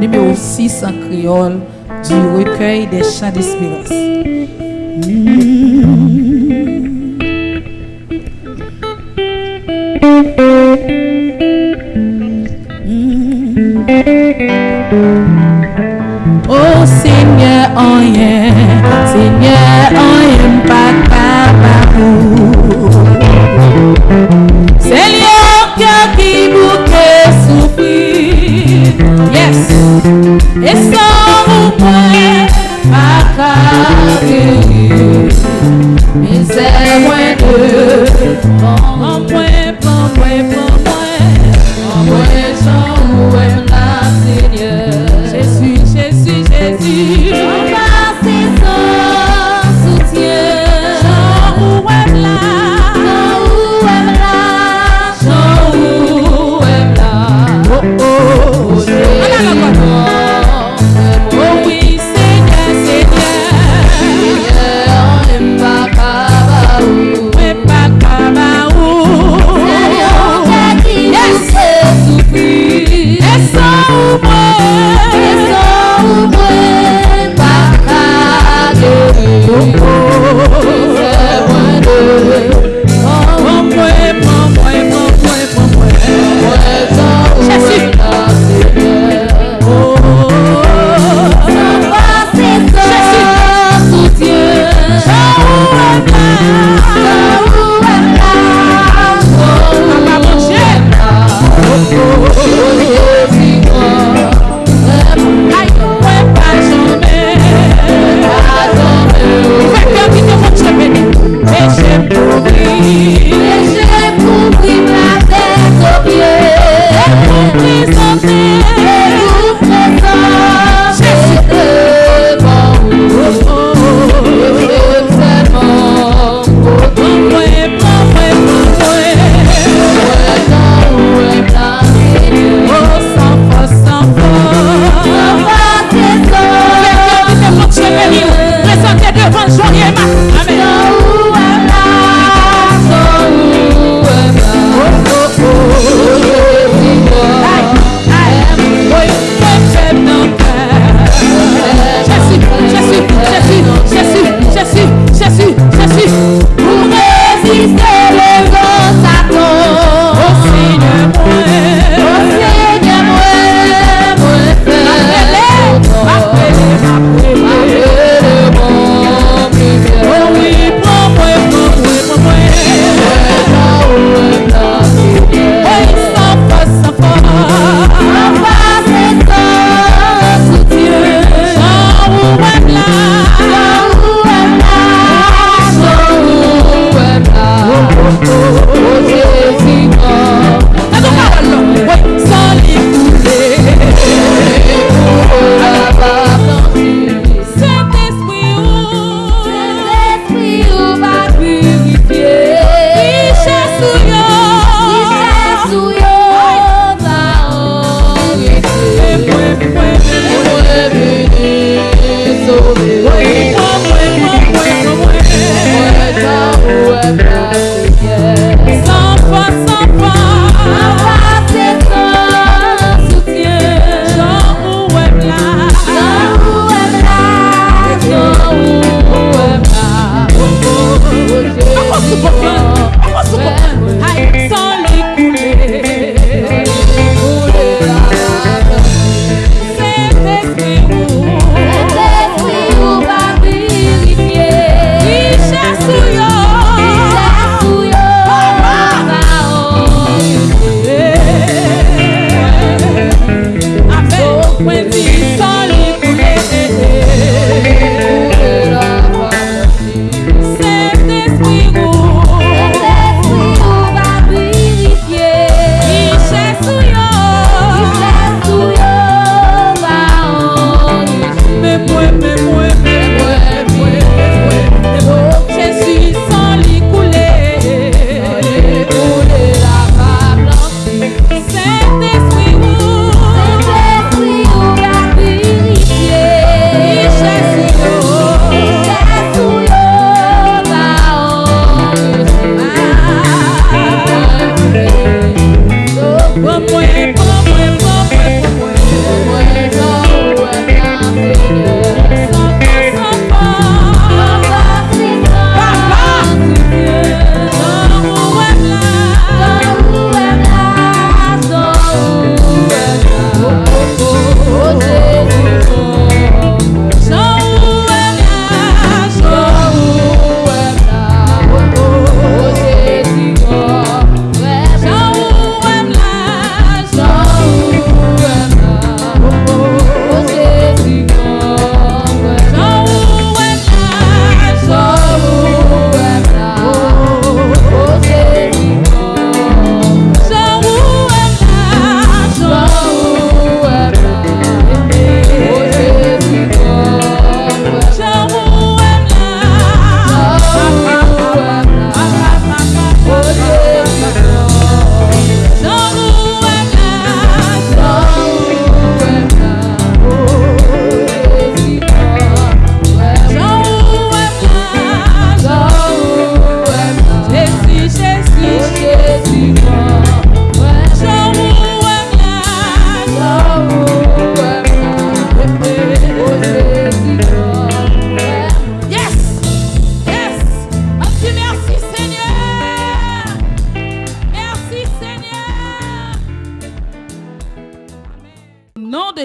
numéro 6 en créole du recueil des chants d'espérance. Oh Seigneur, en Seigneur, en pas capable. C'est qui vous fait. Yes. Miserable, bon, bon,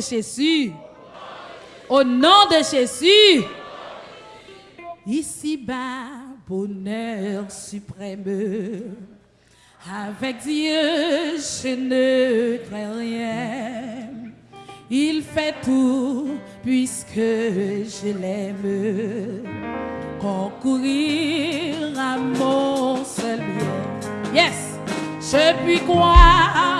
Jésus. Au nom de Jésus. Ici-bas, bonheur suprême. Avec Dieu, je ne crains rien. Il fait tout puisque je l'aime. Concourir à mon seul bien. Yes, je puis croire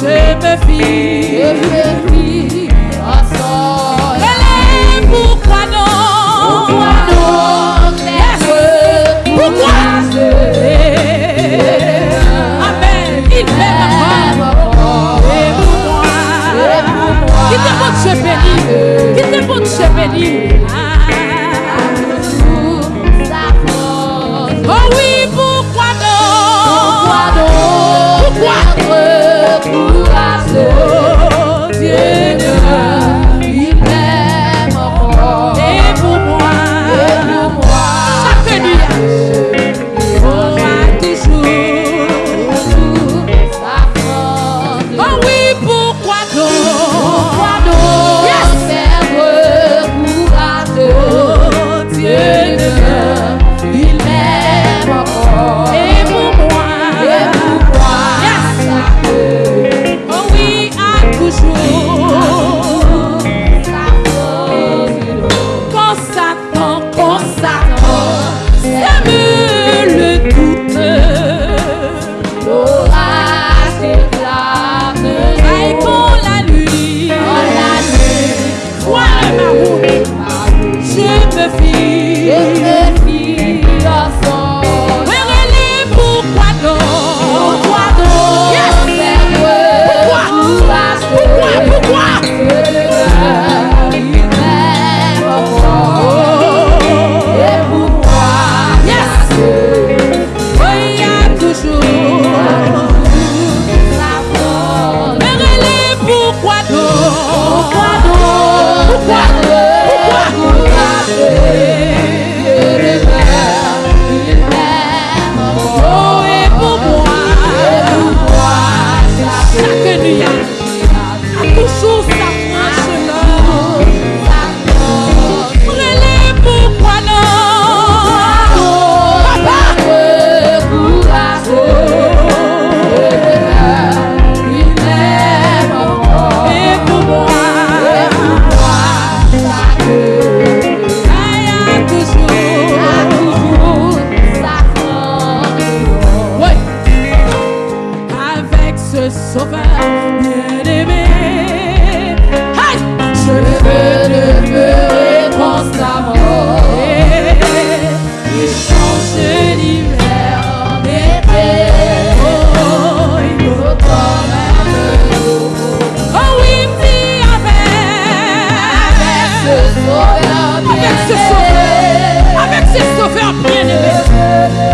se me fi.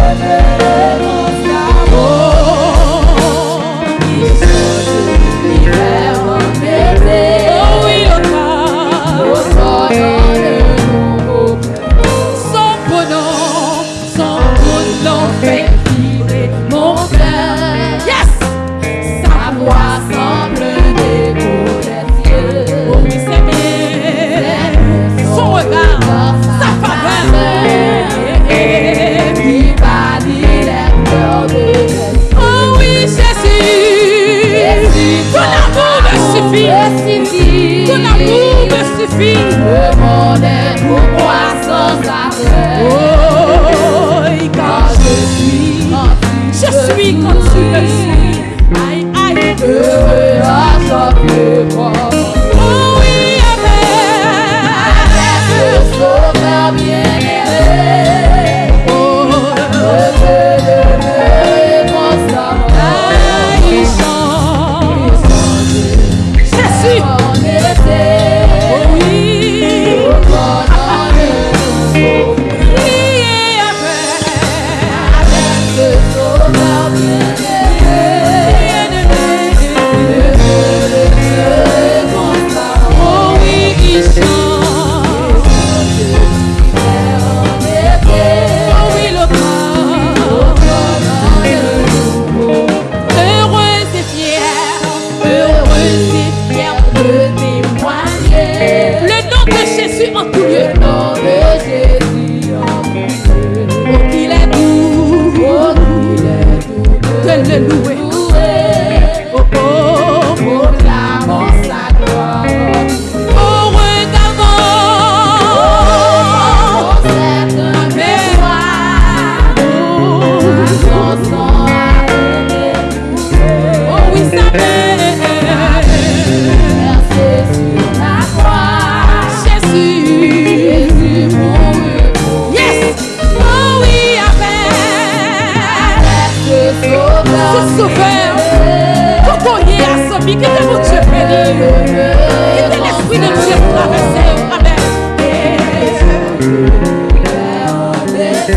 heaven. suffit. Ton amour me suffit. Le monde est pour moi sans arrêt. Oh, quand je suis, quand tu je suis quand tu me